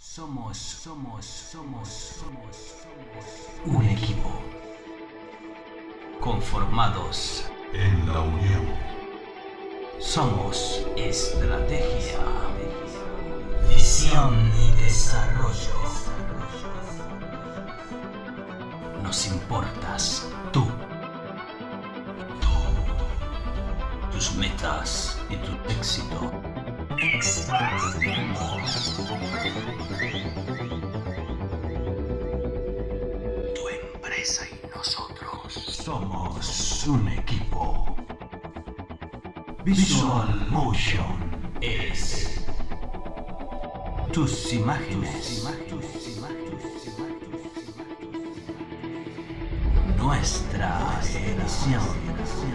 Somos, somos, somos, somos, somos un equipo. Conformados en la unión. Somos estrategia, visión y desarrollo. Nos importas tú. Tú. Tus metas y tu éxito. Empresa y nosotros somos un equipo. Visual Motion es tus imágenes. Nuestra edición.